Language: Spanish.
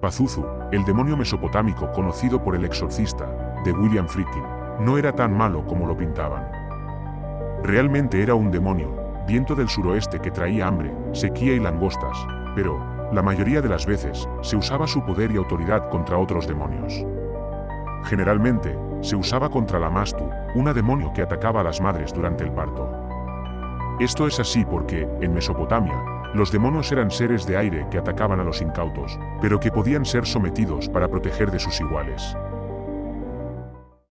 Pazuzu, el demonio mesopotámico conocido por el exorcista, de William Friedkin, no era tan malo como lo pintaban. Realmente era un demonio, viento del suroeste que traía hambre, sequía y langostas, pero, la mayoría de las veces, se usaba su poder y autoridad contra otros demonios. Generalmente, se usaba contra la Mastu, una demonio que atacaba a las madres durante el parto. Esto es así porque, en Mesopotamia, los demonios eran seres de aire que atacaban a los incautos, pero que podían ser sometidos para proteger de sus iguales.